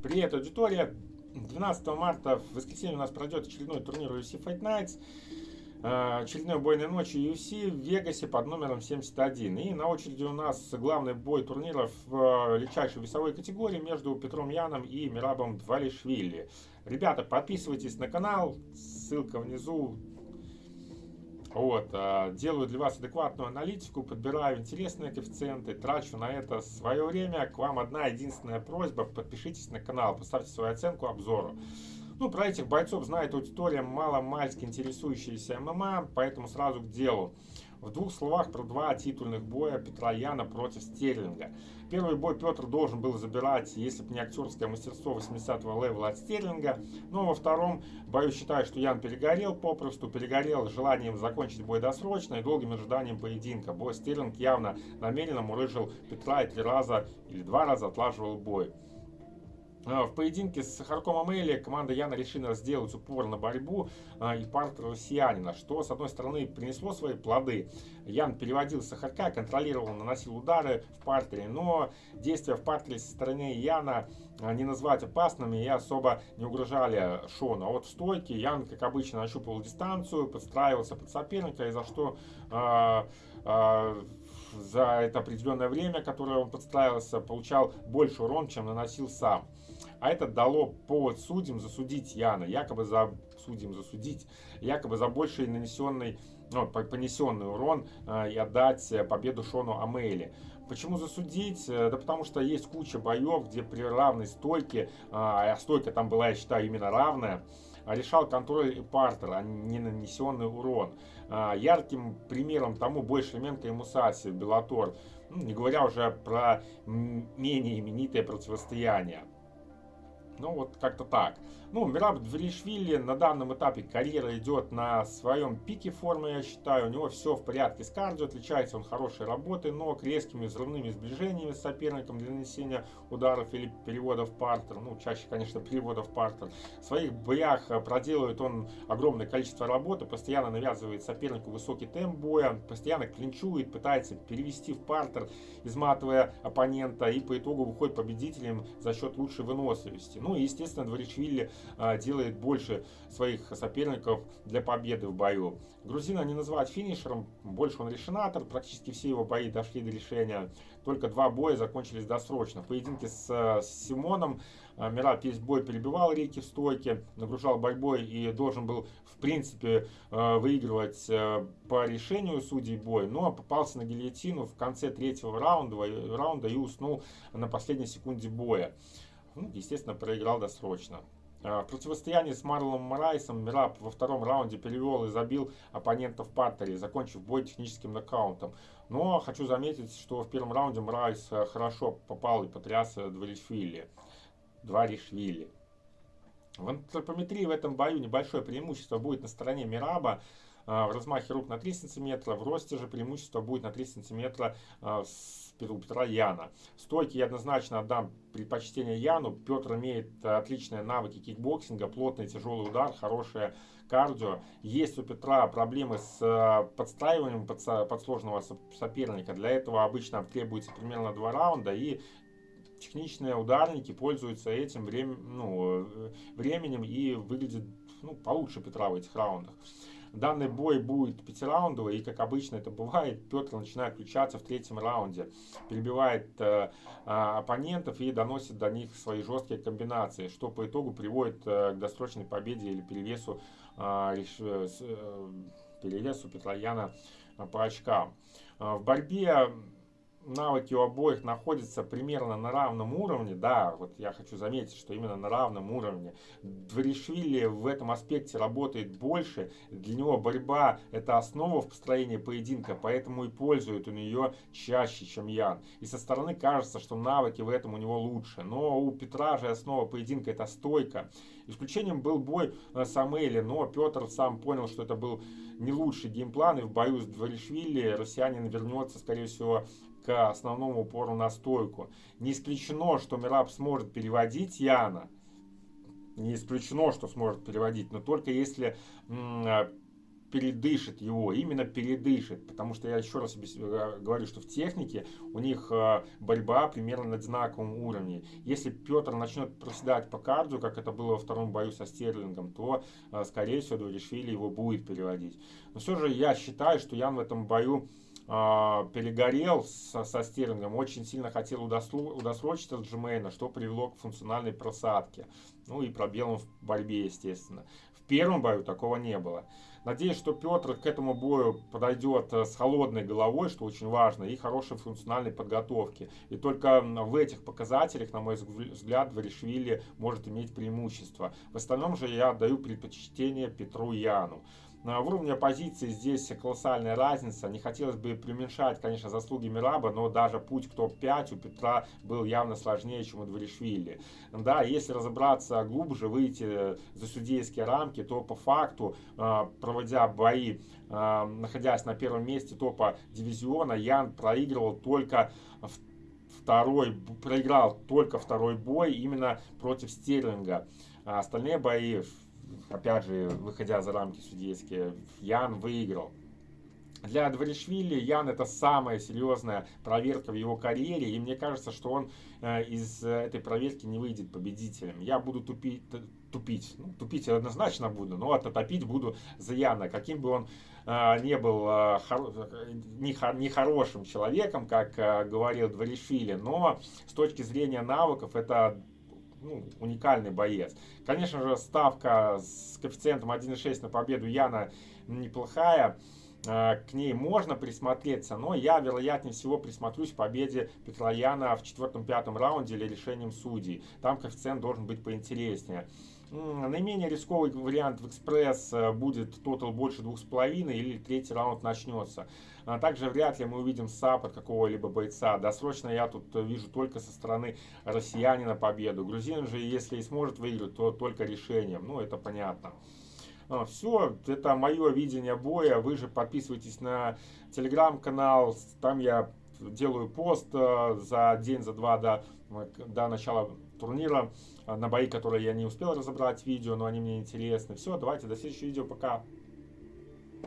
Привет, аудитория! 12 марта в воскресенье у нас пройдет очередной турнир UFC Fight Nights. Э, очередной бой на ночи UFC в Вегасе под номером 71. И на очереди у нас главный бой турнира в э, легчайшей весовой категории между Петром Яном и Мирабом Двалишвили. Ребята, подписывайтесь на канал, ссылка внизу. Вот, э, делаю для вас адекватную аналитику, подбираю интересные коэффициенты, трачу на это свое время. К вам одна единственная просьба, подпишитесь на канал, поставьте свою оценку обзору. Ну, про этих бойцов знает аудитория мало-мальски интересующаяся ММА, поэтому сразу к делу. В двух словах про два титульных боя Петра Яна против Стерлинга. Первый бой Петр должен был забирать, если бы не актерское мастерство 80-го левела от Стерлинга. Но во втором бою считаю, что Ян перегорел попросту, перегорел желанием закончить бой досрочно и долгим ожиданием поединка. Бой Стерлинг явно намеренно мурыжил Петра и три раза или два раза отлаживал бой. А, в поединке с Сахарком Амели команда Яна решила сделать упор на борьбу и партер россиянина, что с одной стороны принесло свои плоды. Ян переводил Сахарка, контролировал, наносил удары в партере, но действия в партере со стороны Яна а, не назвать опасными и особо не угрожали Шону. А вот в стойке Ян, как обычно, нащупывал дистанцию, подстраивался под соперника, и за что за это определенное время, которое он подстраивался, получал больше урон, чем наносил сам. А это дало повод судьям засудить Яна, якобы за судьям засудить, якобы за больший нанесенный, ну, понесенный урон э, и отдать победу Шону Амейли. Почему засудить? Э, да потому что есть куча боев, где при равной стойке, а, а стойка там была, я считаю, именно равная, решал контроль и партер, а не нанесенный урон. А, ярким примером тому бой Шлеменко и Мусаси, Белатор, ну, не говоря уже про менее именитое противостояние. Ну, вот как-то так. Ну, Мираб Дверишвили на данном этапе карьера идет на своем пике формы, я считаю. У него все в порядке с кардио, отличается он хорошей работой, ног, резкими взрывными сближениями с соперником для нанесения ударов или переводов партер. Ну, чаще, конечно, переводов партер. В своих боях э, проделывает он огромное количество работы, постоянно навязывает сопернику высокий темп боя, постоянно клинчует, пытается перевести в партер, изматывая оппонента, и по итогу выходит победителем за счет лучшей выносливости. Ну и, естественно, Дворичвили делает больше своих соперников для победы в бою. Грузина не называть финишером, больше он решенатор, практически все его бои дошли до решения. Только два боя закончились досрочно. В поединке с, с Симоном а, Мират весь бой перебивал Рики в стойке, нагружал борьбой и должен был, в принципе, а, выигрывать по решению судей бой, но попался на гильотину в конце третьего раунда, раунда и уснул на последней секунде боя. Ну, естественно, проиграл досрочно. В противостоянии с Марлоном Морайсом Мираб во втором раунде перевел и забил оппонента в партере, закончив бой техническим нокаутом. Но хочу заметить, что в первом раунде Морайс э, хорошо попал и потряс э, Двалишвили. Двалишвили. В антропометрии в этом бою небольшое преимущество будет на стороне Мираба. А, в размахе рук на 3 см, в росте же преимущество будет на 3 см а, с Петра Яна. Стойки я однозначно отдам предпочтение Яну. Петр имеет отличные навыки кикбоксинга, плотный тяжелый удар, хорошее кардио. Есть у Петра проблемы с э, подстраиванием под, под сложного соперника. Для этого обычно требуется примерно два раунда и техничные ударники пользуются этим врем, ну, э, временем и выглядят ну, получше Петра в этих раундах. Данный бой будет пятираундовый, и как обычно это бывает, Петр начинает включаться в третьем раунде, перебивает э, а, оппонентов и доносит до них свои жесткие комбинации, что по итогу приводит э, к досрочной победе или перевесу, э, э, перевесу Петра Яна по очкам. Э, в борьбе навыки у обоих находятся примерно на равном уровне, да, вот я хочу заметить, что именно на равном уровне. Дворишвили в этом аспекте работает больше, для него борьба это основа в построении поединка, поэтому и пользует он ее чаще, чем Ян. И со стороны кажется, что навыки в этом у него лучше, но у Петра же основа поединка это стойка. Исключением был бой с Амели, но Петр сам понял, что это был не лучший геймплан, и в бою с Дворишвили россиянин вернется, скорее всего, основному упору на стойку. Не исключено, что Мираб сможет переводить Яна. Не исключено, что сможет переводить, но только если передышит его, именно передышит, потому что я еще раз э, говорю, что в технике у них э, борьба примерно на одинаковом уровне. Если Петр начнет проседать по кардио, как это было во втором бою со Стерлингом, то, скорее всего, Дуаришвили его будет переводить. Но все же я считаю, что Ян в этом бою перегорел со, со Стерлингом, очень сильно хотел удосрочить от Джимейна, что привело к функциональной просадке. Ну и пробелам в борьбе, естественно. В первом бою такого не было. Надеюсь, что Петр к этому бою подойдет э, с холодной головой, что очень важно, и хорошей функциональной подготовки. И только в этих показателях, на мой взгляд, Варишвили может иметь преимущество. В остальном же я отдаю предпочтение Петру Яну. В уровне оппозиции здесь колоссальная разница. Не хотелось бы преуменьшать, конечно, заслуги Мираба, но даже путь к топ-5 у Петра был явно сложнее, чем у Дворишвили. Да, если разобраться глубже, выйти за судейские рамки, то по факту, а, проводя бои, а, находясь на первом месте топа дивизиона, Ян проигрывал только второй, проиграл только второй бой именно против Стерлинга. А остальные бои опять же, выходя за рамки судейские, Ян выиграл. Для Дворишвили Ян это самая серьезная проверка в его карьере, и мне кажется, что он э, из этой проверки не выйдет победителем. Я буду тупить, тупить, ну, тупить однозначно буду, но отопить буду за Яна, каким бы он э, не был э, хор, нехорошим человеком, как э, говорил Дворишвили, но с точки зрения навыков это ну, уникальный боец. Конечно же, ставка с коэффициентом 1,6 на победу Яна неплохая. А, к ней можно присмотреться, но я, вероятнее всего, присмотрюсь к победе Петрояна в четвертом-пятом раунде или решением судей. Там коэффициент должен быть поинтереснее. Наименее рисковый вариант в экспресс э, будет тотал больше 2,5 или третий раунд начнется. А также вряд ли мы увидим саб от какого-либо бойца. Досрочно я тут вижу только со стороны россиянина победу. Грузин же, если и сможет выиграть, то только решением. Ну, это понятно. А, Все, это мое видение боя. Вы же подписывайтесь на телеграм-канал. Там я делаю пост э, за день, за два до, до начала турнира на бои, которые я не успел разобрать видео, но они мне интересны. Все, давайте до следующего видео. Пока.